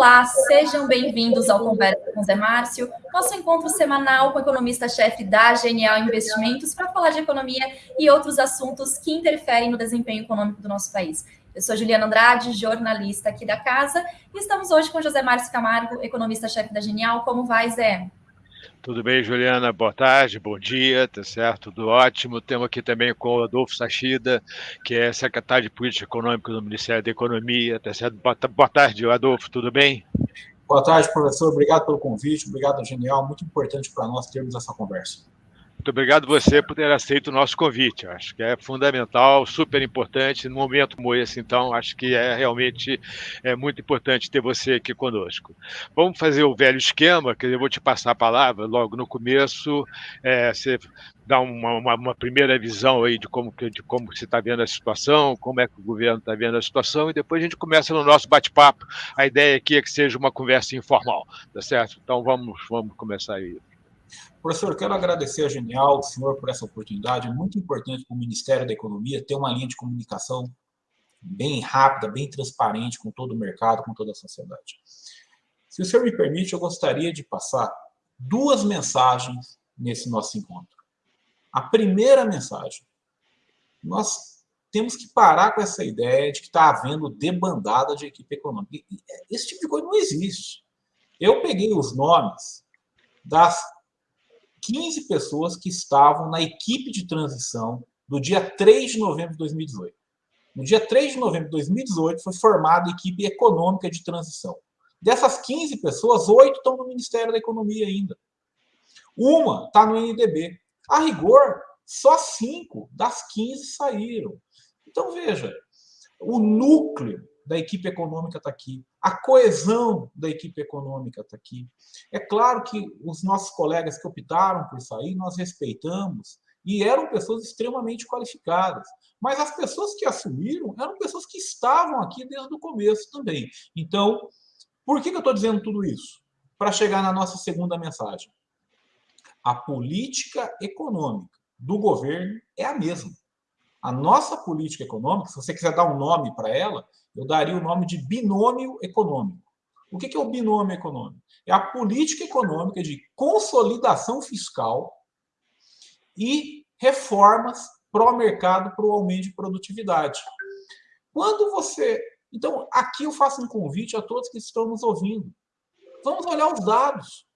Olá, sejam bem-vindos ao Conversa com Zé Márcio, nosso encontro semanal com o economista-chefe da Genial Investimentos para falar de economia e outros assuntos que interferem no desempenho econômico do nosso país. Eu sou Juliana Andrade, jornalista aqui da casa, e estamos hoje com José Márcio Camargo, economista-chefe da Genial. Como vai, Zé? Tudo bem, Juliana? Boa tarde, bom dia, tá certo? Tudo ótimo. Temos aqui também com o Adolfo Sachida, que é secretário de Política Econômica do Ministério da Economia, tá certo? Boa tarde, Adolfo, tudo bem? Boa tarde, professor. Obrigado pelo convite, obrigado, Genial. Muito importante para nós termos essa conversa. Muito obrigado você por ter aceito o nosso convite. Acho que é fundamental, super importante, num momento como esse, então, acho que é realmente é muito importante ter você aqui conosco. Vamos fazer o velho esquema, que eu vou te passar a palavra logo no começo, é, você dá uma, uma, uma, primeira visão aí de como, de como você está vendo a situação, como é que o governo está vendo a situação, e depois a gente começa no nosso bate-papo. A ideia aqui é que seja uma conversa informal, tá certo? Então vamos, vamos começar aí. Professor, quero agradecer a Genial, o senhor, por essa oportunidade. É muito importante para o Ministério da Economia ter uma linha de comunicação bem rápida, bem transparente com todo o mercado, com toda a sociedade. Se o senhor me permite, eu gostaria de passar duas mensagens nesse nosso encontro. A primeira mensagem, nós temos que parar com essa ideia de que está havendo debandada de equipe econômica. Esse tipo de coisa não existe. Eu peguei os nomes das 15 pessoas que estavam na equipe de transição do dia 3 de novembro de 2018. No dia 3 de novembro de 2018 foi formada a equipe econômica de transição. Dessas 15 pessoas, oito estão no Ministério da Economia ainda. Uma está no NDB. A rigor, só cinco das 15 saíram. Então, veja, o núcleo da equipe econômica está aqui, a coesão da equipe econômica está aqui. É claro que os nossos colegas que optaram por sair, nós respeitamos, e eram pessoas extremamente qualificadas. Mas as pessoas que assumiram eram pessoas que estavam aqui desde o começo também. Então, por que eu estou dizendo tudo isso? Para chegar na nossa segunda mensagem. A política econômica do governo é a mesma. A nossa política econômica, se você quiser dar um nome para ela, eu daria o nome de binômio econômico. O que é o binômio econômico? É a política econômica de consolidação fiscal e reformas pró-mercado para o aumento de produtividade. Quando você... Então, aqui eu faço um convite a todos que estão nos ouvindo. Vamos olhar os dados.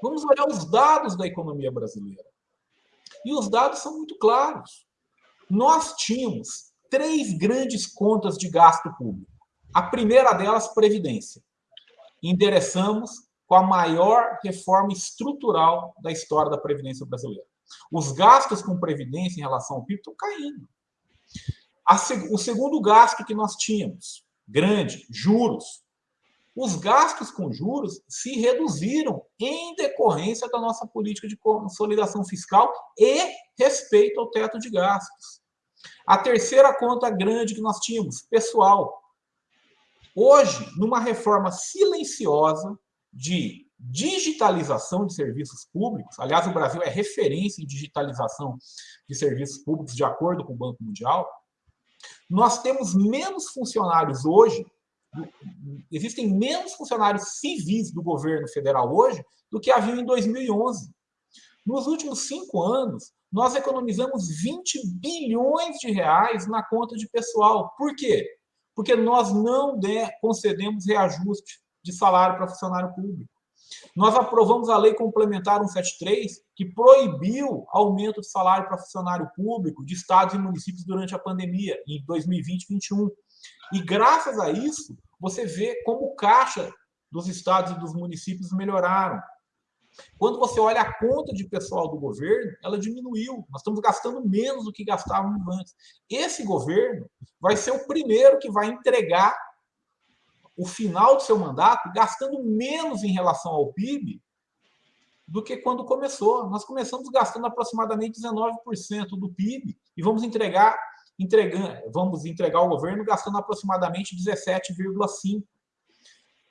Vamos olhar os dados da economia brasileira. E os dados são muito claros. Nós tínhamos três grandes contas de gasto público. A primeira delas, Previdência. Endereçamos com a maior reforma estrutural da história da Previdência brasileira. Os gastos com Previdência em relação ao PIB estão caindo. o segundo gasto que nós tínhamos, grande, juros. Os gastos com juros se reduziram em decorrência da nossa política de consolidação fiscal e respeito ao teto de gastos. A terceira conta grande que nós tínhamos, pessoal. Hoje, numa reforma silenciosa de digitalização de serviços públicos, aliás, o Brasil é referência em digitalização de serviços públicos, de acordo com o Banco Mundial, nós temos menos funcionários hoje, existem menos funcionários civis do governo federal hoje do que havia em 2011. Nos últimos cinco anos, nós economizamos 20 bilhões de reais na conta de pessoal. Por quê? Porque nós não concedemos reajuste de salário para funcionário público. Nós aprovamos a Lei Complementar 173, que proibiu aumento de salário para funcionário público de estados e municípios durante a pandemia, em 2020 e 2021. E graças a isso, você vê como o caixa dos estados e dos municípios melhoraram. Quando você olha a conta de pessoal do governo, ela diminuiu. Nós estamos gastando menos do que gastávamos antes. Esse governo vai ser o primeiro que vai entregar o final do seu mandato gastando menos em relação ao PIB do que quando começou. Nós começamos gastando aproximadamente 19% do PIB e vamos entregar, entregando, vamos entregar ao governo gastando aproximadamente 17,5%.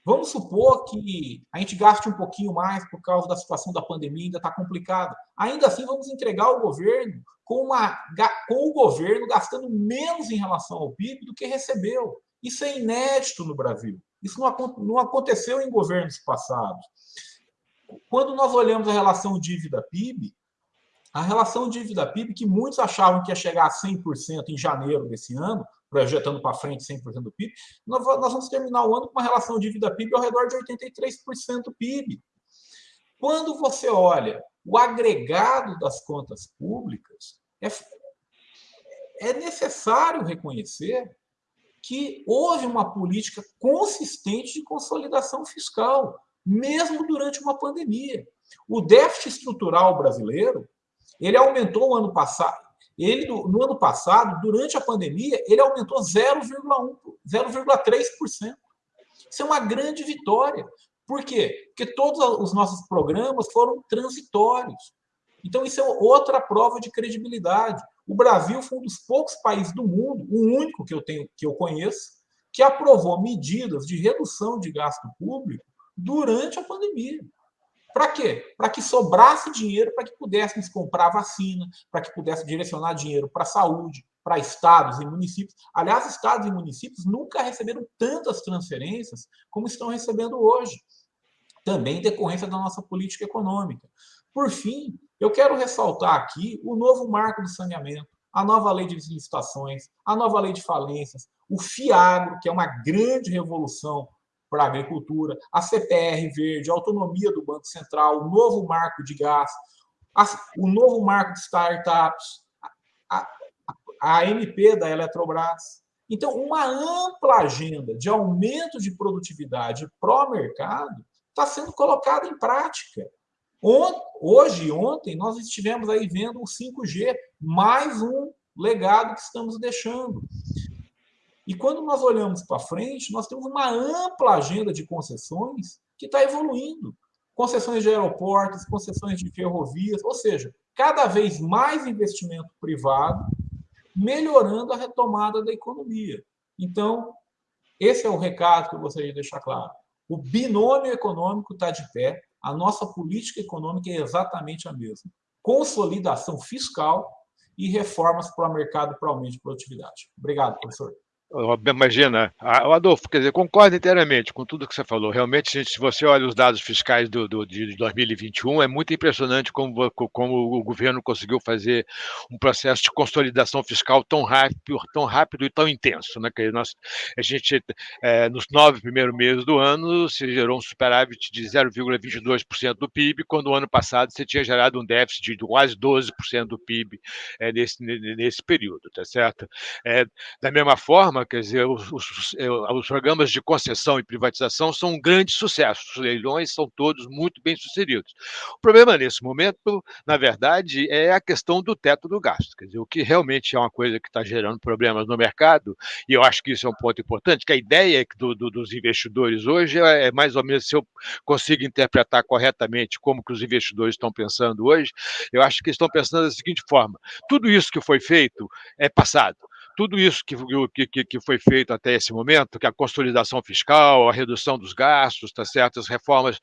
Vamos supor que a gente gaste um pouquinho mais por causa da situação da pandemia, ainda está complicado. Ainda assim, vamos entregar ao governo com, uma, com o governo gastando menos em relação ao PIB do que recebeu. Isso é inédito no Brasil. Isso não aconteceu em governos passados. Quando nós olhamos a relação dívida-PIB, a relação dívida-PIB, que muitos achavam que ia chegar a 100% em janeiro desse ano, projetando para frente 100% do PIB, nós vamos terminar o ano com uma relação dívida-PIB ao redor de 83% do PIB. Quando você olha o agregado das contas públicas, é, é necessário reconhecer que houve uma política consistente de consolidação fiscal, mesmo durante uma pandemia. O déficit estrutural brasileiro ele aumentou ano passado, ele no ano passado, durante a pandemia, ele aumentou 0,1, 0,3%. Isso é uma grande vitória. Por quê? Porque todos os nossos programas foram transitórios. Então, isso é outra prova de credibilidade. O Brasil foi um dos poucos países do mundo, o único que eu tenho que eu conheço, que aprovou medidas de redução de gasto público durante a pandemia. Para quê? Para que sobrasse dinheiro para que pudéssemos comprar vacina, para que pudesse direcionar dinheiro para a saúde, para estados e municípios. Aliás, estados e municípios nunca receberam tantas transferências como estão recebendo hoje, também decorrência da nossa política econômica. Por fim, eu quero ressaltar aqui o novo marco do saneamento, a nova lei de licitações, a nova lei de falências, o FIAGRO, que é uma grande revolução para a agricultura, a CPR verde, a autonomia do Banco Central, o novo marco de gás, o novo marco de startups, a, a, a MP da Eletrobras. Então, uma ampla agenda de aumento de produtividade pró-mercado está sendo colocada em prática. Hoje e ontem, nós estivemos aí vendo o 5G, mais um legado que estamos deixando. E quando nós olhamos para frente, nós temos uma ampla agenda de concessões que está evoluindo. Concessões de aeroportos, concessões de ferrovias, ou seja, cada vez mais investimento privado, melhorando a retomada da economia. Então, esse é o recado que eu gostaria de deixar claro. O binômio econômico está de pé, a nossa política econômica é exatamente a mesma. Consolidação fiscal e reformas para o mercado para aumento de produtividade. Obrigado, professor. Imagina, Adolfo, quer dizer, concordo inteiramente com tudo que você falou. Realmente, se você olha os dados fiscais do, do, de 2021, é muito impressionante como, como o governo conseguiu fazer um processo de consolidação fiscal tão rápido, tão rápido e tão intenso. Né? Que nós, a gente, é, nos nove primeiros meses do ano, se gerou um superávit de 0,22% do PIB, quando o ano passado você tinha gerado um déficit de quase 12% do PIB é, nesse, nesse período, tá certo? É, da mesma forma, quer dizer, os, os, é, os, programas de concessão e privatização são um grande sucesso, os leilões são todos muito bem sucedidos. O problema nesse momento, na verdade, é a questão do teto do gasto, quer dizer, o que realmente é uma coisa que está gerando problemas no mercado, e eu acho que isso é um ponto importante, que a ideia do, do, dos investidores hoje é, é mais ou menos, se eu consigo interpretar corretamente como que os investidores estão pensando hoje, eu acho que estão pensando da seguinte forma, tudo isso que foi feito é passado, tudo isso que, que, que foi feito até esse momento, que a consolidação fiscal, a redução dos gastos, tá certo? as reformas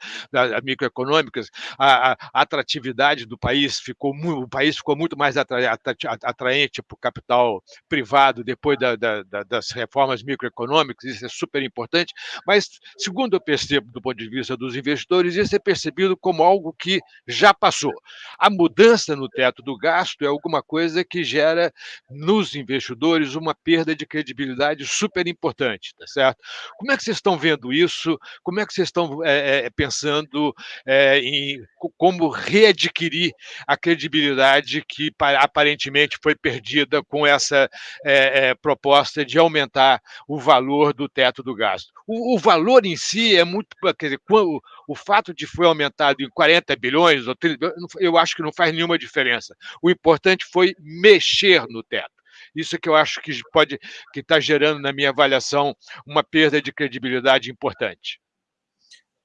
microeconômicas, a, a atratividade do país ficou o país ficou muito mais atraente para o capital privado depois da, da, das reformas microeconômicas, isso é super importante, mas segundo eu percebo do ponto de vista dos investidores, isso é percebido como algo que já passou. A mudança no teto do gasto é alguma coisa que gera nos investidores uma perda de credibilidade super importante, tá certo? Como é que vocês estão vendo isso? Como é que vocês estão é, pensando é, em como readquirir a credibilidade que aparentemente foi perdida com essa é, proposta de aumentar o valor do teto do gasto? O, o valor em si é muito, quer dizer, o, o fato de foi aumentado em 40 bilhões ou 30, eu acho que não faz nenhuma diferença. O importante foi mexer no teto. Isso é que eu acho que pode que está gerando, na minha avaliação, uma perda de credibilidade importante.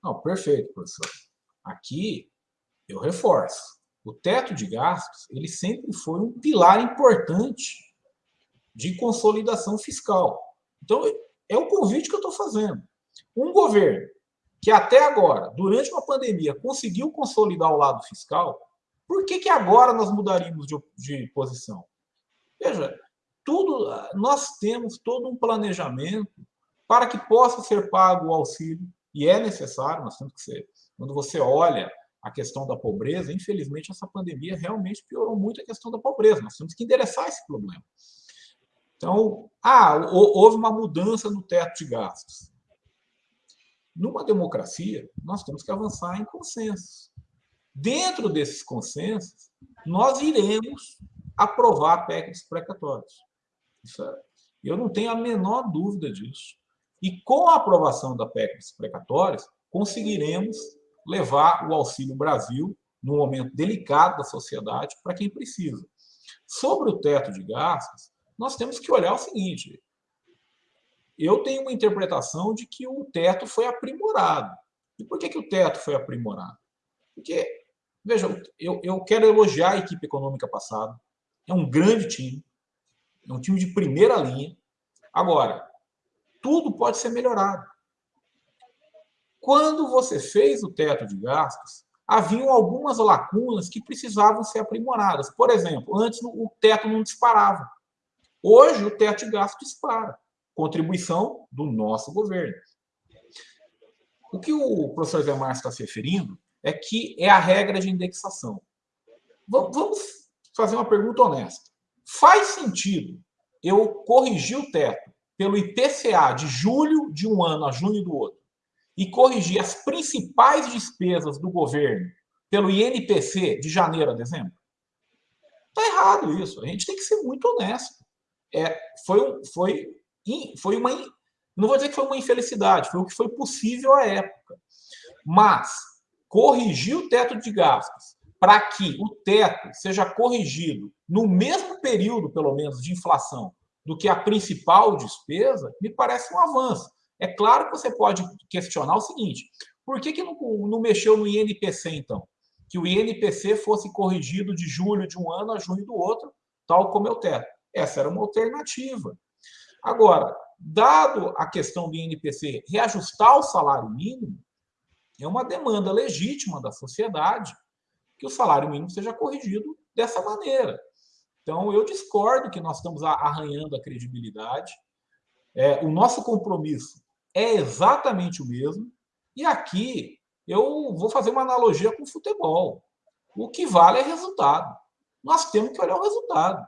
Não, perfeito, professor. Aqui eu reforço. O teto de gastos ele sempre foi um pilar importante de consolidação fiscal. Então, é o convite que eu estou fazendo. Um governo que até agora, durante uma pandemia, conseguiu consolidar o lado fiscal, por que, que agora nós mudaríamos de, de posição? Veja, tudo, nós temos todo um planejamento para que possa ser pago o auxílio, e é necessário, nós temos que ser, quando você olha a questão da pobreza, infelizmente essa pandemia realmente piorou muito a questão da pobreza, nós temos que endereçar esse problema. Então, ah, houve uma mudança no teto de gastos. Numa democracia, nós temos que avançar em consensos. Dentro desses consensos, nós iremos aprovar PECs precatórios. É, eu não tenho a menor dúvida disso. E com a aprovação da PEC dos precatórios, conseguiremos levar o Auxílio Brasil, num momento delicado da sociedade, para quem precisa. Sobre o teto de gastos, nós temos que olhar o seguinte, eu tenho uma interpretação de que o teto foi aprimorado. E por que, que o teto foi aprimorado? Porque, veja, eu, eu quero elogiar a equipe econômica passada, é um grande time, é um time de primeira linha. Agora, tudo pode ser melhorado. Quando você fez o teto de gastos, haviam algumas lacunas que precisavam ser aprimoradas. Por exemplo, antes o teto não disparava. Hoje o teto de gastos dispara. Contribuição do nosso governo. O que o professor Zé Márcio está se referindo é que é a regra de indexação. Vamos fazer uma pergunta honesta. Faz sentido eu corrigir o teto pelo IPCA de julho de um ano a junho do outro e corrigir as principais despesas do governo pelo INPC de janeiro a dezembro? Está errado isso. A gente tem que ser muito honesto. É, foi, foi, foi uma. Não vou dizer que foi uma infelicidade, foi o que foi possível à época. Mas corrigir o teto de gastos para que o teto seja corrigido no mesmo período, pelo menos, de inflação do que a principal despesa, me parece um avanço. É claro que você pode questionar o seguinte, por que, que não, não mexeu no INPC, então? Que o INPC fosse corrigido de julho de um ano a junho do outro, tal como é o teto. Essa era uma alternativa. Agora, dado a questão do INPC reajustar o salário mínimo, é uma demanda legítima da sociedade que o salário mínimo seja corrigido dessa maneira. Então, eu discordo que nós estamos arranhando a credibilidade. É, o nosso compromisso é exatamente o mesmo. E aqui eu vou fazer uma analogia com o futebol. O que vale é resultado. Nós temos que olhar o resultado.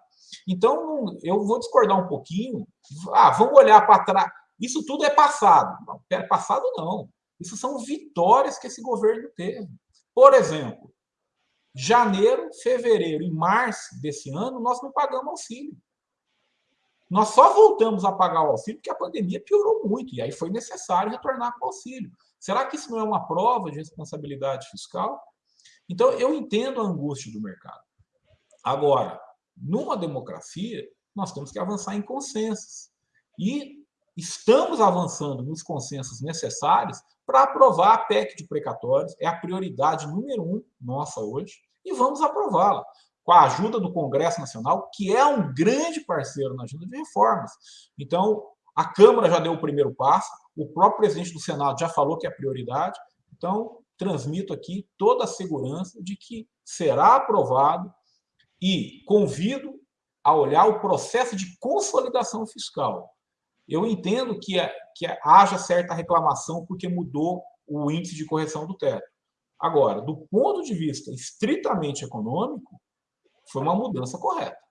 Então, eu vou discordar um pouquinho. Ah, vamos olhar para trás. Isso tudo é passado. Não, passado não. Isso são vitórias que esse governo teve. Por exemplo, Janeiro, fevereiro e março desse ano, nós não pagamos auxílio. Nós só voltamos a pagar o auxílio porque a pandemia piorou muito, e aí foi necessário retornar com o auxílio. Será que isso não é uma prova de responsabilidade fiscal? Então, eu entendo a angústia do mercado. Agora, numa democracia, nós temos que avançar em consensos. E estamos avançando nos consensos necessários para aprovar a PEC de precatórios, é a prioridade número um nossa hoje e vamos aprová-la, com a ajuda do Congresso Nacional, que é um grande parceiro na agenda de reformas. Então, a Câmara já deu o primeiro passo, o próprio presidente do Senado já falou que é prioridade, então, transmito aqui toda a segurança de que será aprovado e convido a olhar o processo de consolidação fiscal. Eu entendo que, é, que é, haja certa reclamação porque mudou o índice de correção do teto. Agora, do ponto de vista estritamente econômico, foi uma mudança correta.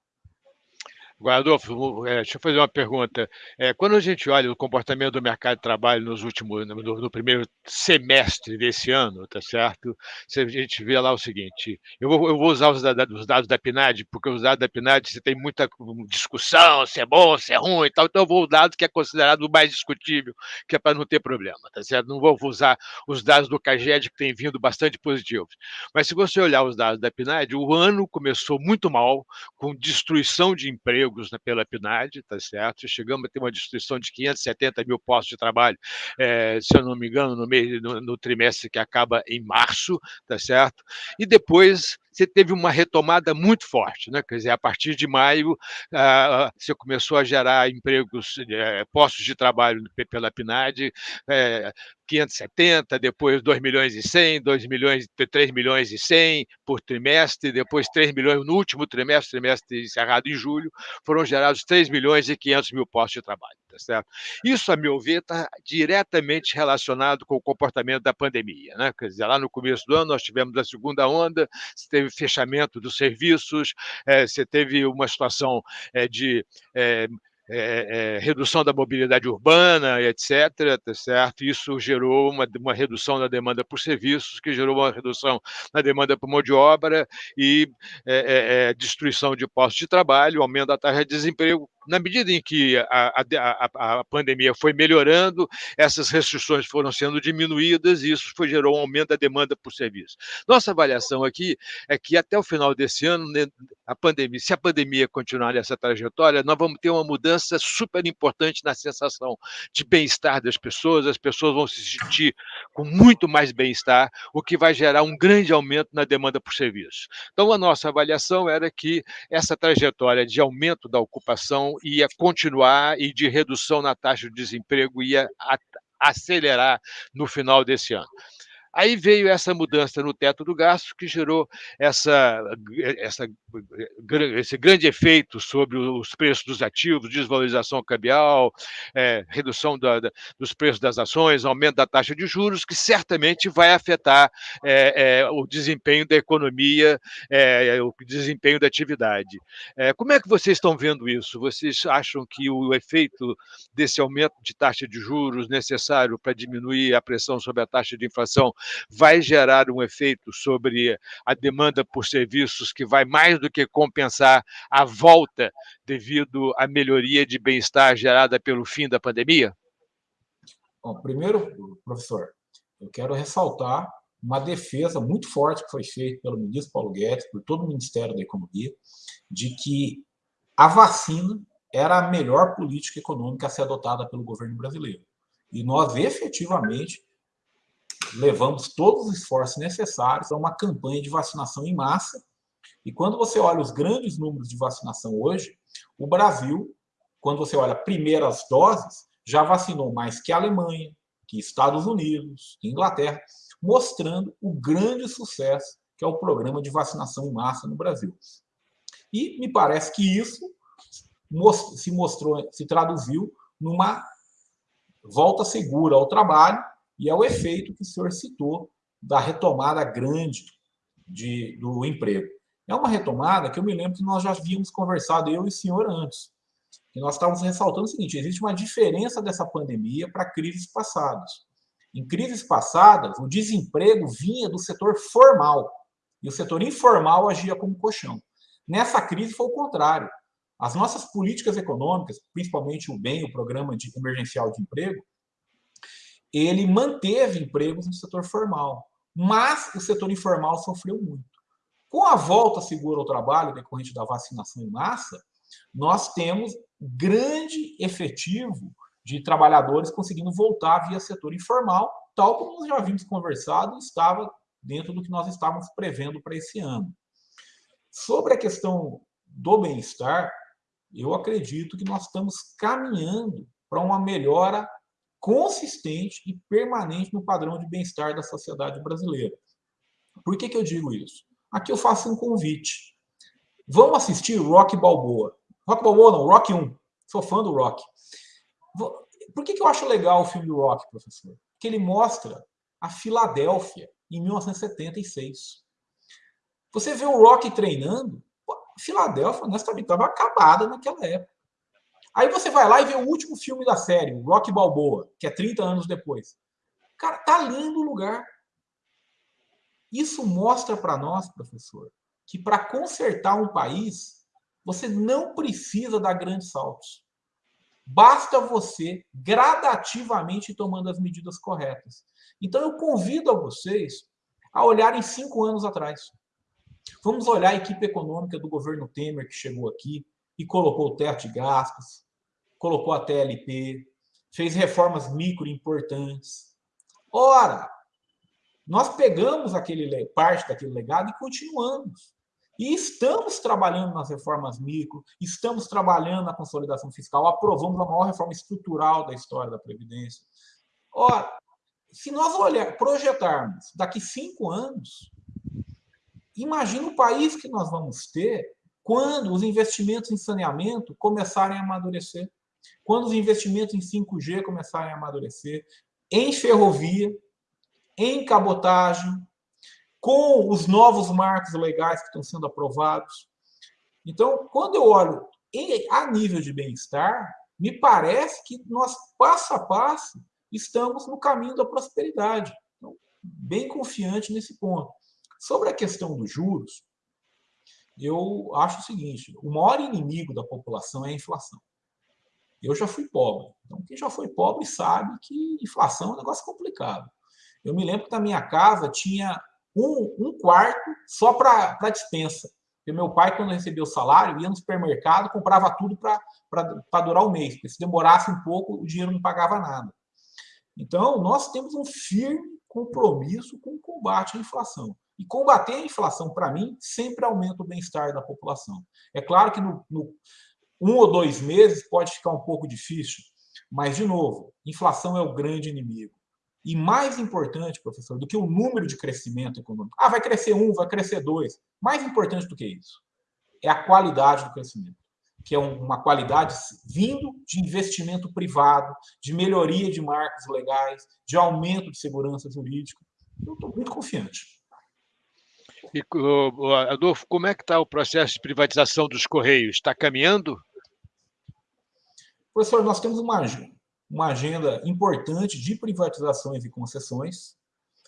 Guardolfo, é, deixa eu fazer uma pergunta. É, quando a gente olha o comportamento do mercado de trabalho nos últimos, no, no, primeiro semestre desse ano, tá certo? A gente vê lá o seguinte: eu vou, eu vou usar os, os, dados da PNAD, porque os dados da PNAD você tem muita discussão, se é bom, se é ruim e tal, então eu vou o dado que é considerado o mais discutível, que é para não ter problema, tá certo? Não vou usar os dados do CAGED, que tem vindo bastante positivos. Mas se você olhar os dados da PNAD, o ano começou muito mal, com destruição de emprego empregos né, pela PNAD, tá certo? Chegamos a ter uma destruição de 570 mil postos de trabalho, é, se eu não me engano, no, mês, no, no trimestre que acaba em março, tá certo? E depois você teve uma retomada muito forte, né? Quer dizer, a partir de maio você começou a gerar empregos, eh, postos de trabalho pela PNAD, eh, 570, depois 2 milhões e 100, 2 milhões, 3 milhões e 100 por trimestre, depois 3 milhões no último trimestre, trimestre encerrado em julho, foram gerados 3 milhões e 500 mil postos de trabalho. Tá certo? Isso, a meu ver, está diretamente relacionado com o comportamento da pandemia. Né? Quer dizer, lá no começo do ano nós tivemos a segunda onda, você teve fechamento dos serviços, é, você teve uma situação é, de é, é, redução da mobilidade urbana, etc. Tá certo? Isso gerou uma, uma redução na demanda por serviços, que gerou uma redução na demanda por mão de obra e é, destruição de postos de trabalho, aumento da taxa de desemprego, na medida em que a, a, a, pandemia foi melhorando, essas restrições foram sendo diminuídas e isso foi, gerou um aumento da demanda por serviço. Nossa avaliação aqui é que até o final desse ano, né, a pandemia, se a pandemia continuar nessa trajetória, nós vamos ter uma mudança super importante na sensação de bem-estar das pessoas, as pessoas vão se sentir com muito mais bem-estar, o que vai gerar um grande aumento na demanda por serviços. Então, a nossa avaliação era que essa trajetória de aumento da ocupação ia continuar e de redução na taxa de desemprego ia acelerar no final desse ano. Aí veio essa mudança no teto do gasto que gerou essa, essa, esse grande efeito sobre os preços dos ativos, desvalorização cambial, é, redução da, da, dos preços das ações, aumento da taxa de juros, que certamente vai afetar é, é, o desempenho da economia, é, o desempenho da atividade. É, como é que vocês estão vendo isso? Vocês acham que o efeito desse aumento de taxa de juros necessário para diminuir a pressão sobre a taxa de inflação vai gerar um efeito sobre a demanda por serviços que vai mais do que compensar a volta devido à melhoria de bem-estar gerada pelo fim da pandemia? Bom, primeiro, professor, eu quero ressaltar uma defesa muito forte que foi feita pelo ministro Paulo Guedes, por todo o Ministério da Economia, de que a vacina era a melhor política econômica a ser adotada pelo governo brasileiro. E nós efetivamente levamos todos os esforços necessários a uma campanha de vacinação em massa. E quando você olha os grandes números de vacinação hoje, o Brasil, quando você olha primeiras doses, já vacinou mais que a Alemanha, que Estados Unidos, que Inglaterra, mostrando o grande sucesso que é o programa de vacinação em massa no Brasil. E me parece que isso se mostrou, se traduziu numa volta segura ao trabalho e é o efeito que o senhor citou da retomada grande de, do emprego. É uma retomada que eu me lembro que nós já havíamos conversado, eu e o senhor, antes. Que nós estávamos ressaltando o seguinte, existe uma diferença dessa pandemia para crises passadas. Em crises passadas, o desemprego vinha do setor formal, e o setor informal agia como colchão. Nessa crise foi o contrário. As nossas políticas econômicas, principalmente o BEM, o Programa de Emergencial de Emprego, ele manteve empregos no setor formal, mas o setor informal sofreu muito. Com a volta segura ao trabalho decorrente da vacinação em massa, nós temos grande efetivo de trabalhadores conseguindo voltar via setor informal, tal como nós já vimos conversado, estava dentro do que nós estávamos prevendo para esse ano. Sobre a questão do bem-estar, eu acredito que nós estamos caminhando para uma melhora consistente e permanente no padrão de bem-estar da sociedade brasileira. Por que, que eu digo isso? Aqui eu faço um convite. Vamos assistir Rock Balboa. Rock Balboa não, Rock 1. Sou fã do Rock. Por que, que eu acho legal o filme do Rock, professor? Porque ele mostra a Filadélfia em 1976. Você vê o Rock treinando, Filadélfia, honestamente, estava acabada naquela época. Aí você vai lá e vê o último filme da série, Rock Balboa, que é 30 anos depois. Cara, tá lindo o lugar. Isso mostra para nós, professor, que para consertar um país, você não precisa dar grandes saltos. Basta você gradativamente tomando as medidas corretas. Então eu convido a vocês a olharem cinco anos atrás. Vamos olhar a equipe econômica do governo Temer que chegou aqui e colocou o teto de gastos, colocou a TLP, fez reformas micro importantes. Ora, nós pegamos aquele parte daquele legado e continuamos. E estamos trabalhando nas reformas micro, estamos trabalhando na consolidação fiscal, aprovamos a maior reforma estrutural da história da Previdência. Ora, se nós olhar, projetarmos daqui cinco anos, imagina o país que nós vamos ter quando os investimentos em saneamento começarem a amadurecer, quando os investimentos em 5G começarem a amadurecer, em ferrovia, em cabotagem, com os novos marcos legais que estão sendo aprovados. Então, quando eu olho a nível de bem-estar, me parece que nós, passo a passo, estamos no caminho da prosperidade. Então, bem confiante nesse ponto. Sobre a questão dos juros, eu acho o seguinte, o maior inimigo da população é a inflação. Eu já fui pobre. Então, quem já foi pobre sabe que inflação é um negócio complicado. Eu me lembro que na minha casa tinha um, um quarto só para dispensa. Porque meu pai, quando recebia o salário, ia no supermercado, comprava tudo para durar o mês. Porque se demorasse um pouco, o dinheiro não pagava nada. Então, nós temos um firme compromisso com o combate à inflação. E combater a inflação, para mim, sempre aumenta o bem-estar da população. É claro que no, no, um ou dois meses pode ficar um pouco difícil, mas, de novo, inflação é o grande inimigo. E mais importante, professor, do que o número de crescimento econômico. Ah, vai crescer um, vai crescer dois. Mais importante do que isso é a qualidade do crescimento, que é uma qualidade vindo de investimento privado, de melhoria de marcos legais, de aumento de segurança jurídica. Eu estou muito confiante. E, Adolfo, como é que está o processo de privatização dos Correios? Está caminhando? Professor, nós temos uma, uma agenda importante de privatizações e concessões.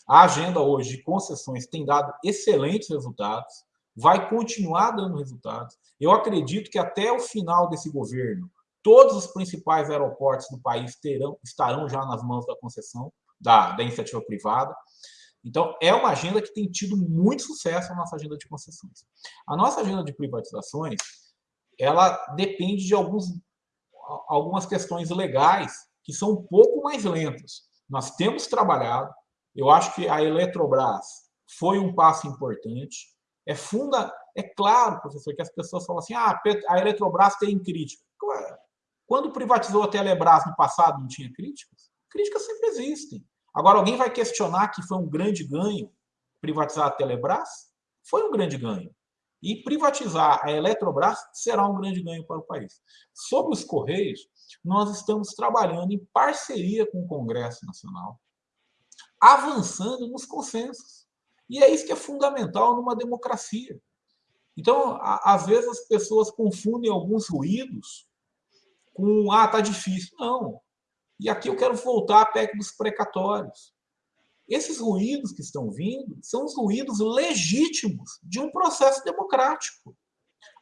A agenda hoje de concessões tem dado excelentes resultados, vai continuar dando resultados. Eu acredito que até o final desse governo, todos os principais aeroportos do país terão, estarão já nas mãos da concessão, da, da iniciativa privada. Então, é uma agenda que tem tido muito sucesso a nossa agenda de concessões. A nossa agenda de privatizações, ela depende de alguns, algumas questões legais que são um pouco mais lentas. Nós temos trabalhado, eu acho que a Eletrobras foi um passo importante. É funda, é claro, professor, que as pessoas falam assim: ah, a Eletrobras tem crítica. Quando privatizou a Telebrás no passado, não tinha críticas? Críticas sempre existem. Agora, alguém vai questionar que foi um grande ganho privatizar a Telebrás? Foi um grande ganho. E privatizar a Eletrobras será um grande ganho para o país. Sobre os Correios, nós estamos trabalhando em parceria com o Congresso Nacional, avançando nos consensos. E é isso que é fundamental numa democracia. Então, às vezes as pessoas confundem alguns ruídos com, ah, tá difícil. Não, e aqui eu quero voltar à PEC dos precatórios. Esses ruídos que estão vindo são os ruídos legítimos de um processo democrático.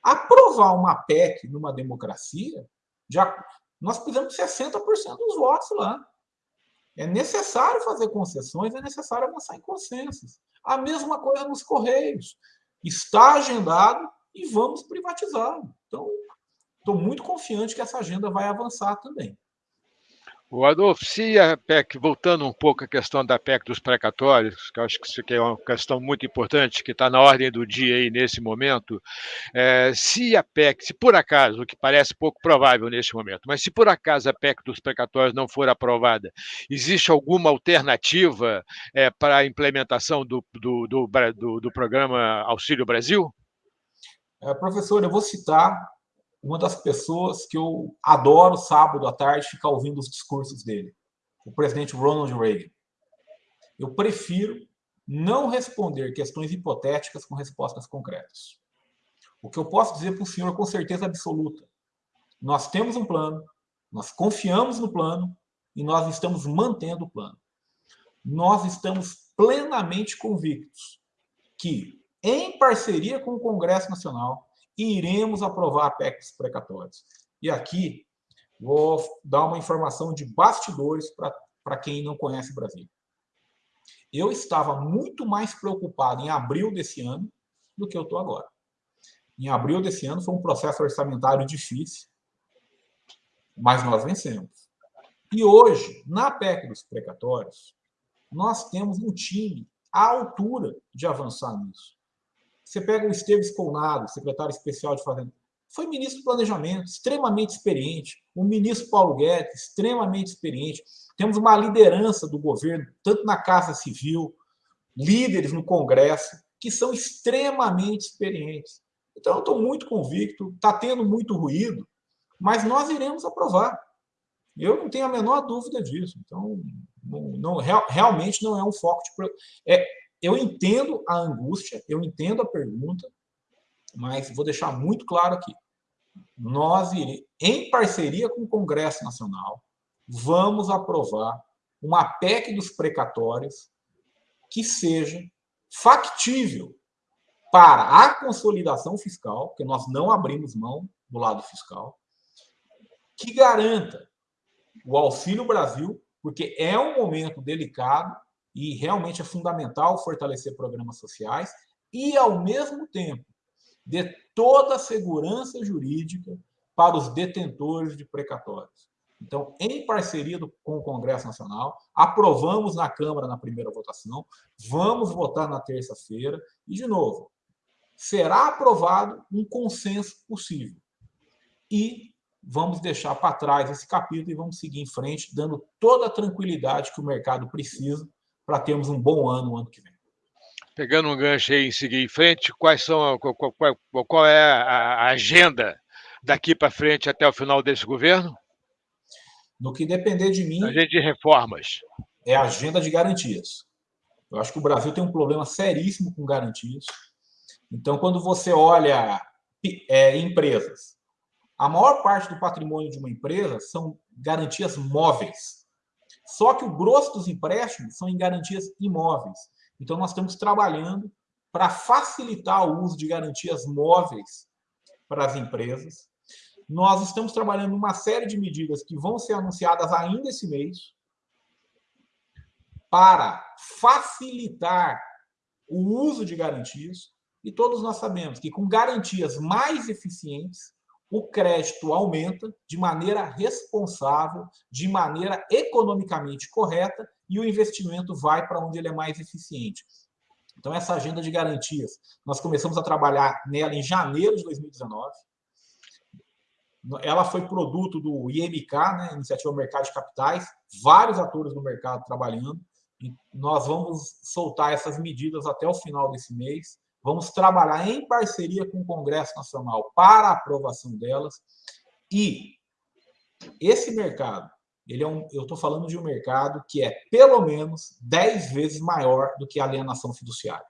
Aprovar uma PEC numa democracia, já, nós precisamos de 60% dos votos lá. É necessário fazer concessões, é necessário avançar em consensos. A mesma coisa nos Correios. Está agendado e vamos privatizá-lo. Então, estou muito confiante que essa agenda vai avançar também. O Adolfo, se a PEC, voltando um pouco à questão da PEC dos precatórios, que eu acho que isso é uma questão muito importante, que está na ordem do dia aí nesse momento, é, se a PEC, se por acaso, o que parece pouco provável neste momento, mas se por acaso a PEC dos precatórios não for aprovada, existe alguma alternativa é, para a implementação do, do, do, do, do programa Auxílio Brasil? É, professor, eu vou citar uma das pessoas que eu adoro sábado à tarde ficar ouvindo os discursos dele, o presidente Ronald Reagan. Eu prefiro não responder questões hipotéticas com respostas concretas. O que eu posso dizer para o senhor com certeza absoluta, nós temos um plano, nós confiamos no plano e nós estamos mantendo o plano. Nós estamos plenamente convictos que, em parceria com o Congresso Nacional, e iremos aprovar a PEC dos precatórios. E aqui vou dar uma informação de bastidores para quem não conhece o Brasil. Eu estava muito mais preocupado em abril desse ano do que eu estou agora. Em abril desse ano foi um processo orçamentário difícil, mas nós vencemos. E hoje, na PEC dos precatórios, nós temos um time à altura de avançar nisso. Você pega o Esteves Colnado, secretário especial de Fazenda, foi ministro do Planejamento, extremamente experiente. O ministro Paulo Guedes, extremamente experiente. temos uma liderança do governo, tanto na Casa Civil, líderes no Congresso, que são extremamente experientes. Então, eu estou muito convicto, está tendo muito ruído, mas nós iremos aprovar. Eu não tenho a menor dúvida disso. Então, não, não real, realmente não é um foco de. É, eu entendo a angústia, eu entendo a pergunta, mas vou deixar muito claro aqui. Nós, em parceria com o Congresso Nacional, vamos aprovar uma PEC dos precatórios que seja factível para a consolidação fiscal, porque nós não abrimos mão do lado fiscal, que garanta o Auxílio Brasil, porque é um momento delicado e realmente é fundamental fortalecer programas sociais, e, ao mesmo tempo, dê toda a segurança jurídica para os detentores de precatórios. Então, em parceria do, com o Congresso Nacional, aprovamos na Câmara na primeira votação, vamos votar na terça-feira, e, de novo, será aprovado um consenso possível. E vamos deixar para trás esse capítulo e vamos seguir em frente, dando toda a tranquilidade que o mercado precisa para termos um bom ano no ano que vem. Pegando um gancho aí em seguir em frente, quais são, qual, qual, qual é a agenda daqui para frente até o final desse governo? No que depender de mim. Agenda de reformas. É a agenda de garantias. Eu acho que o Brasil tem um problema seríssimo com garantias. Então, quando você olha é, empresas, a maior parte do patrimônio de uma empresa são garantias móveis. Só que o grosso dos empréstimos são em garantias imóveis. Então, nós estamos trabalhando para facilitar o uso de garantias móveis para as empresas. Nós estamos trabalhando uma série de medidas que vão ser anunciadas ainda esse mês para facilitar o uso de garantias. E todos nós sabemos que com garantias mais eficientes, o crédito aumenta de maneira responsável, de maneira economicamente correta, e o investimento vai para onde ele é mais eficiente. Então, essa agenda de garantias, nós começamos a trabalhar nela em janeiro de 2019. Ela foi produto do IMK, né, Iniciativa Mercado de Capitais, vários atores do mercado trabalhando. E nós vamos soltar essas medidas até o final desse mês. Vamos trabalhar em parceria com o Congresso Nacional para a aprovação delas. E esse mercado, ele é um, eu estou falando de um mercado que é pelo menos 10 vezes maior do que a alienação fiduciária.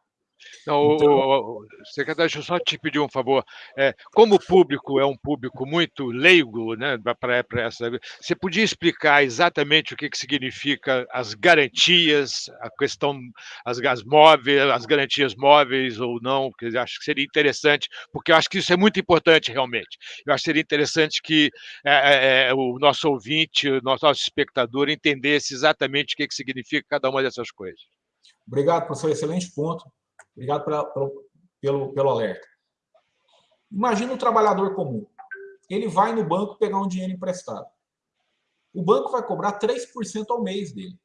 Não, então, o, o, secretário, deixa eu só te pedir um favor. É, como o público é um público muito leigo, né, para essa, você podia explicar exatamente o que, que significa as garantias, a questão, as, as móveis, as garantias móveis ou não, que eu acho que seria interessante, porque eu acho que isso é muito importante realmente. Eu acho que seria interessante que é, é, é o nosso ouvinte, o nosso, nosso espectador entendesse exatamente o que, que significa cada uma dessas coisas. Obrigado, professor. Excelente ponto. Obrigado pra, pelo, pelo alerta. Imagina um trabalhador comum. Ele vai no banco pegar um dinheiro emprestado. O banco vai cobrar 3% ao mês dele.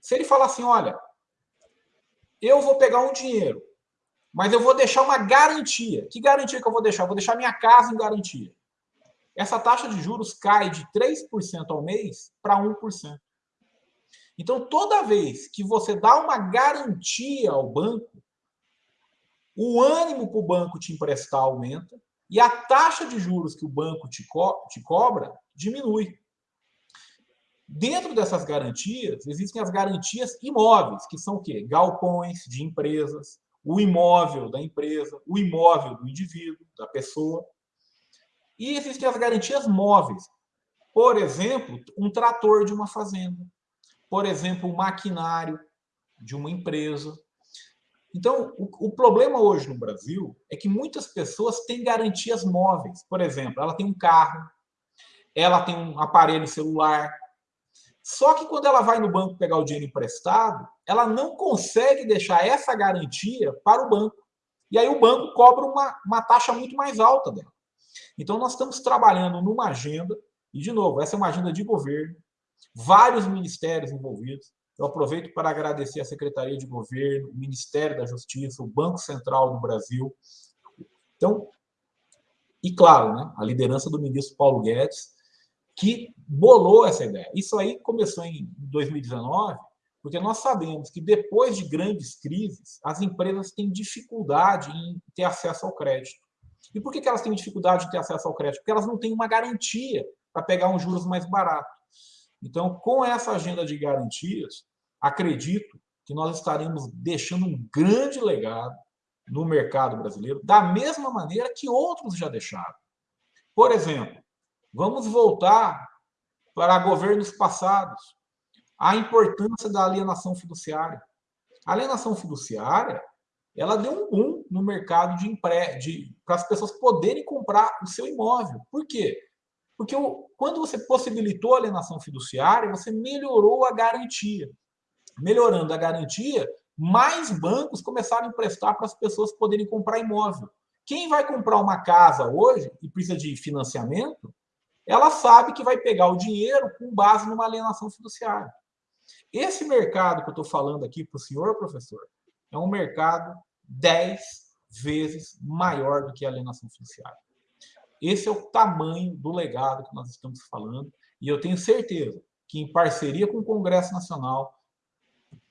Se ele falar assim, olha, eu vou pegar um dinheiro, mas eu vou deixar uma garantia. Que garantia que eu vou deixar? Eu vou deixar minha casa em garantia. Essa taxa de juros cai de 3% ao mês para 1%. Então, toda vez que você dá uma garantia ao banco, o ânimo para o banco te emprestar aumenta e a taxa de juros que o banco te, co te cobra diminui. Dentro dessas garantias, existem as garantias imóveis, que são o quê? Galpões de empresas, o imóvel da empresa, o imóvel do indivíduo, da pessoa. E existem as garantias móveis. Por exemplo, um trator de uma fazenda por exemplo, o maquinário de uma empresa. Então, o, o, problema hoje no Brasil é que muitas pessoas têm garantias móveis. Por exemplo, ela tem um carro, ela tem um aparelho celular. Só que quando ela vai no banco pegar o dinheiro emprestado, ela não consegue deixar essa garantia para o banco. E aí o banco cobra uma, uma taxa muito mais alta dela. Então, nós estamos trabalhando numa agenda, e, de novo, essa é uma agenda de governo, vários ministérios envolvidos. Eu aproveito para agradecer a Secretaria de Governo, o Ministério da Justiça, o Banco Central do Brasil. Então, e claro, né, a liderança do ministro Paulo Guedes, que bolou essa ideia. Isso aí começou em 2019, porque nós sabemos que depois de grandes crises, as empresas têm dificuldade em ter acesso ao crédito. E por que elas têm dificuldade de ter acesso ao crédito? Porque elas não têm uma garantia para pegar um juros mais barato. Então, com essa agenda de garantias, acredito que nós estaremos deixando um grande legado no mercado brasileiro, da mesma maneira que outros já deixaram. Por exemplo, vamos voltar para governos passados, a importância da alienação fiduciária. A alienação fiduciária ela deu um boom no mercado de empréstimo, para as pessoas poderem comprar o seu imóvel. Por quê? Porque quando você possibilitou a alienação fiduciária, você melhorou a garantia. Melhorando a garantia, mais bancos começaram a emprestar para as pessoas poderem comprar imóvel. Quem vai comprar uma casa hoje e precisa de financiamento, ela sabe que vai pegar o dinheiro com base numa alienação fiduciária. Esse mercado que eu estou falando aqui para o senhor, professor, é um mercado 10 vezes maior do que a alienação fiduciária. Esse é o tamanho do legado que nós estamos falando, e eu tenho certeza que, em parceria com o Congresso Nacional,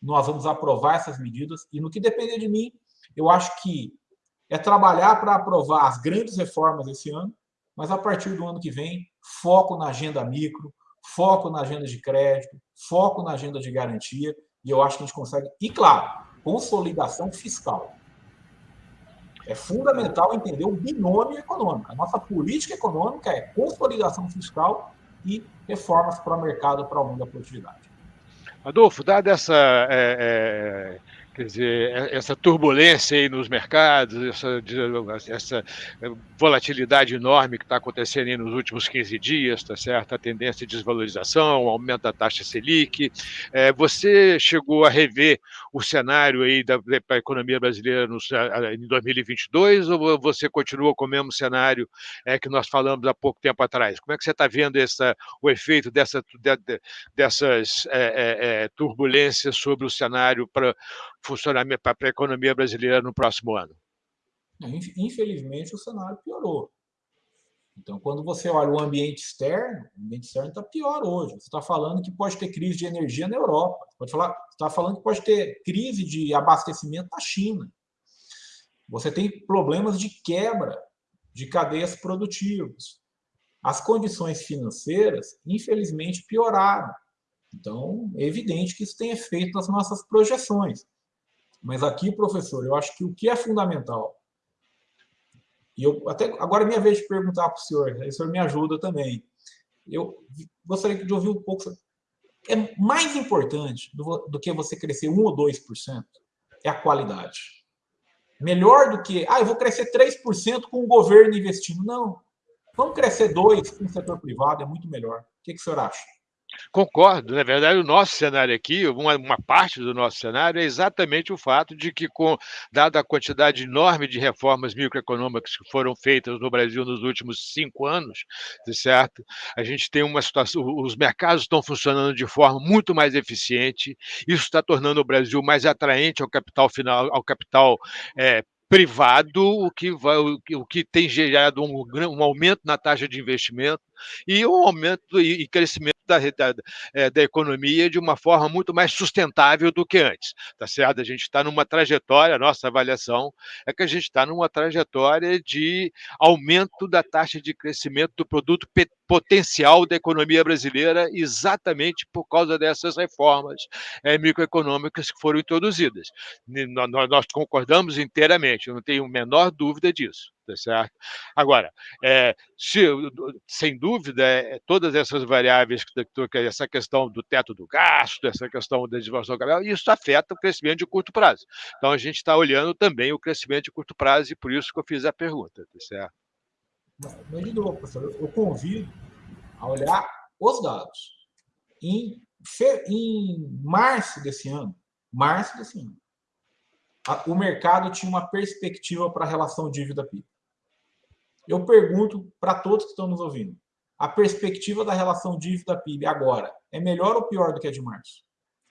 nós vamos aprovar essas medidas, e no que depender de mim, eu acho que é trabalhar para aprovar as grandes reformas esse ano, mas a partir do ano que vem, foco na agenda micro, foco na agenda de crédito, foco na agenda de garantia, e eu acho que a gente consegue. E, claro, consolidação fiscal. É fundamental entender o binômio econômico. A nossa política econômica é consolidação fiscal e reformas para o mercado para o mundo da produtividade. Adolfo, dada essa é, é Quer dizer, é, essa turbulência aí nos mercados, essa, essa volatilidade enorme que está acontecendo aí nos últimos 15 dias, tá certo? A tendência de desvalorização, aumento da taxa Selic. É, você chegou a rever o cenário aí da, da economia brasileira no, em 2022 ou você continua com o mesmo cenário é, que nós falamos há pouco tempo atrás? Como é que você está vendo essa, o efeito dessa, de, dessas é, é, é turbulências sobre o cenário para funcionamento para a economia brasileira no próximo ano? Infelizmente, o cenário piorou. Então, quando você olha o ambiente externo, o ambiente externo está pior hoje. Você está falando que pode ter crise de energia na Europa. Você pode falar, está falando que pode ter crise de abastecimento na China. Você tem problemas de quebra de cadeias produtivas. As condições financeiras, infelizmente, pioraram. Então, é evidente que isso tem efeito nas nossas projeções. Mas aqui, professor, eu acho que o que é fundamental, e eu até agora é minha vez de perguntar para o senhor, aí o senhor me ajuda também. Eu gostaria de ouvir um pouco. É mais importante do, do que você crescer 1 ou 2% é a qualidade. Melhor do que, ah, eu vou crescer 3% com o governo investindo. Não. Vamos crescer 2% com o setor privado, é muito melhor. O que, que o senhor acha? Concordo. Na verdade, o nosso cenário aqui, uma, uma, parte do nosso cenário é exatamente o fato de que, com, dada a quantidade enorme de reformas microeconômicas que foram feitas no Brasil nos últimos cinco anos, certo? A gente tem uma situação, os mercados estão funcionando de forma muito mais eficiente, isso está tornando o Brasil mais atraente ao capital final, ao capital é, privado, o que, vai, o que tem gerado um, um aumento na taxa de investimento e um aumento e, crescimento da, da, é, da, economia de uma forma muito mais sustentável do que antes. Tá certo? A gente está numa trajetória, a nossa avaliação é que a gente está numa trajetória de aumento da taxa de crescimento do produto potencial da economia brasileira exatamente por causa dessas reformas é, microeconômicas que foram introduzidas. Nós, nós concordamos inteiramente, eu não tenho a menor dúvida disso tá certo? Agora, é, se, sem dúvida, é, todas essas variáveis, que, essa questão do teto do gasto, essa questão da desenvolvimento capital, isso afeta o crescimento de curto prazo. Então, a gente está olhando também o crescimento de curto prazo e por isso que eu fiz a pergunta, tá certo? Mas, de novo, professor, eu convido a olhar os dados. Em, em março desse ano, março desse ano, o mercado tinha uma perspectiva para a relação dívida-PIB. Eu pergunto para todos que estão nos ouvindo, a perspectiva da relação dívida-PIB agora é melhor ou pior do que a de março?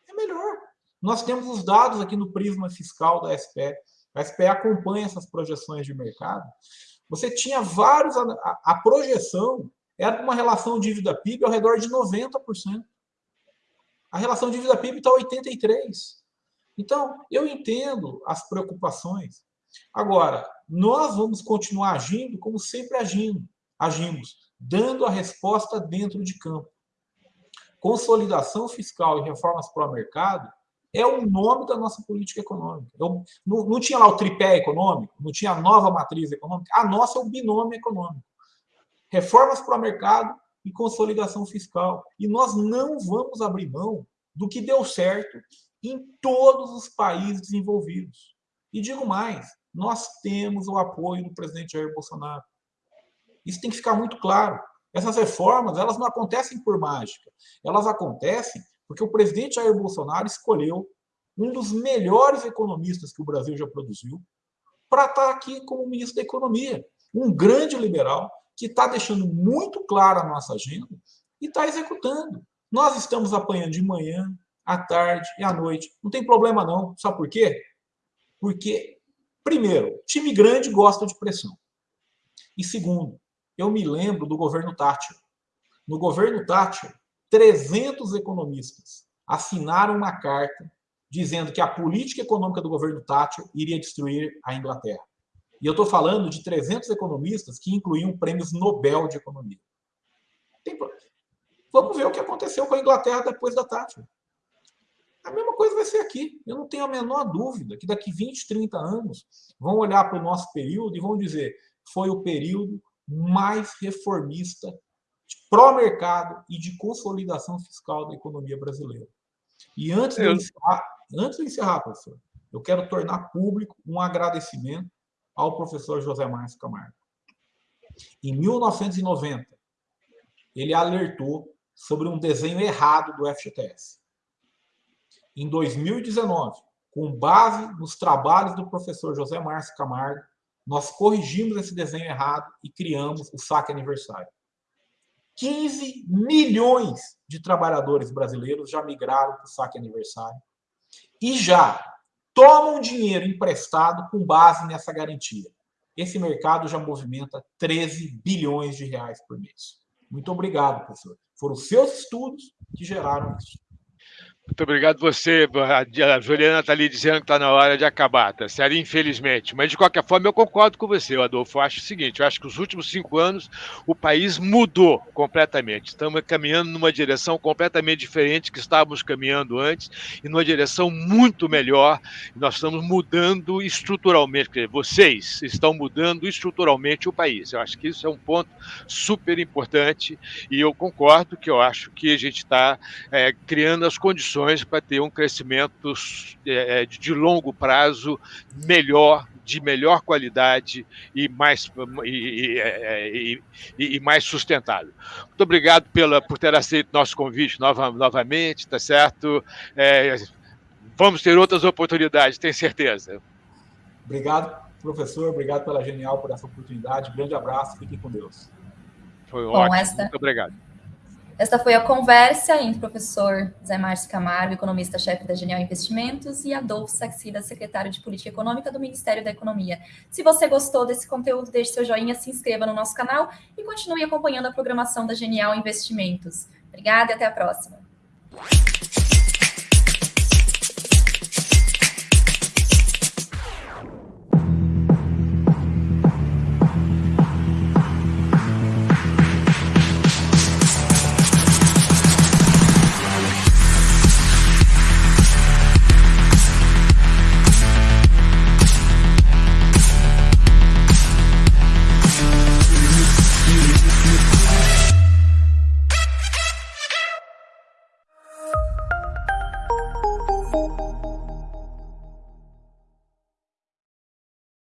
É melhor. Nós temos os dados aqui no prisma fiscal da SPE. A SPE acompanha essas projeções de mercado. Você tinha vários... A, a projeção era uma relação dívida-PIB ao redor de 90%. A relação dívida-PIB está 83%. Então, eu entendo as preocupações. Agora, nós vamos continuar agindo como sempre agindo, agimos, dando a resposta dentro de campo. Consolidação fiscal e reformas para o mercado é o nome da nossa política econômica. Eu, não, não tinha lá o tripé econômico, não tinha a nova matriz econômica, a nossa é o binômio econômico. Reformas para o mercado e consolidação fiscal. E nós não vamos abrir mão do que deu certo em todos os países desenvolvidos. E digo mais, nós temos o apoio do presidente Jair Bolsonaro. Isso tem que ficar muito claro. Essas reformas, elas não acontecem por mágica. Elas acontecem porque o presidente Jair Bolsonaro escolheu um dos melhores economistas que o Brasil já produziu para estar aqui como ministro da Economia. Um grande liberal que está deixando muito clara a nossa agenda e está executando. Nós estamos apanhando de manhã, à tarde e à noite. Não tem problema não. Sabe por quê? Porque, primeiro, time grande gosta de pressão. E segundo, eu me lembro do governo Thatcher. No governo Thatcher, 300 economistas assinaram uma carta dizendo que a política econômica do governo Thatcher iria destruir a Inglaterra. E eu estou falando de 300 economistas que incluíam prêmios Nobel de Economia. Tem... Vamos ver o que aconteceu com a Inglaterra depois da Thatcher. A mesma coisa vai ser aqui. Eu não tenho a menor dúvida que daqui 20, 30 anos vão olhar para o nosso período e vão dizer foi o período mais reformista pró-mercado e de consolidação fiscal da economia brasileira. E antes de, encerrar, antes de encerrar, professor, eu quero tornar público um agradecimento ao professor José Márcio Camargo. Em 1990, ele alertou sobre um desenho errado do FGTS em 2019, com base nos trabalhos do professor José Márcio Camargo, nós corrigimos esse desenho errado e criamos o saque aniversário. 15 milhões de trabalhadores brasileiros já migraram para o saque aniversário e já tomam dinheiro emprestado com base nessa garantia. Esse mercado já movimenta 13 bilhões de reais por mês. Muito obrigado, professor. Foram seus estudos que geraram isso. Muito obrigado você. A Juliana está ali dizendo que está na hora de acabar, tá certo? Infelizmente. Mas, de qualquer forma, eu concordo com você, Adolfo. Eu acho o seguinte: eu acho que os últimos cinco anos o país mudou completamente. Estamos caminhando numa direção completamente diferente que estávamos caminhando antes e numa direção muito melhor. Nós estamos mudando estruturalmente. Quer dizer, vocês estão mudando estruturalmente o país. Eu acho que isso é um ponto super importante e eu concordo que eu acho que a gente está é, criando as condições condições para ter um crescimento é, é de longo prazo melhor, de melhor qualidade e mais, e, é, e, e, e, mais sustentável. Muito obrigado pela, por ter aceito nosso convite nova, novamente, tá certo? É, vamos ter outras oportunidades, tenho certeza. Obrigado, professor, obrigado pela genial por essa oportunidade. Grande abraço, fiquem com Deus. Foi Bom, ótimo, esta... muito obrigado. Esta foi a conversa entre o professor Zé Márcio Camargo, economista-chefe da Genial Investimentos, e Adolfo Saxida, secretário de Política Econômica do Ministério da Economia. Se você gostou desse conteúdo, deixe seu joinha, se inscreva no nosso canal e continue acompanhando a programação da Genial Investimentos. Obrigada e até a próxima.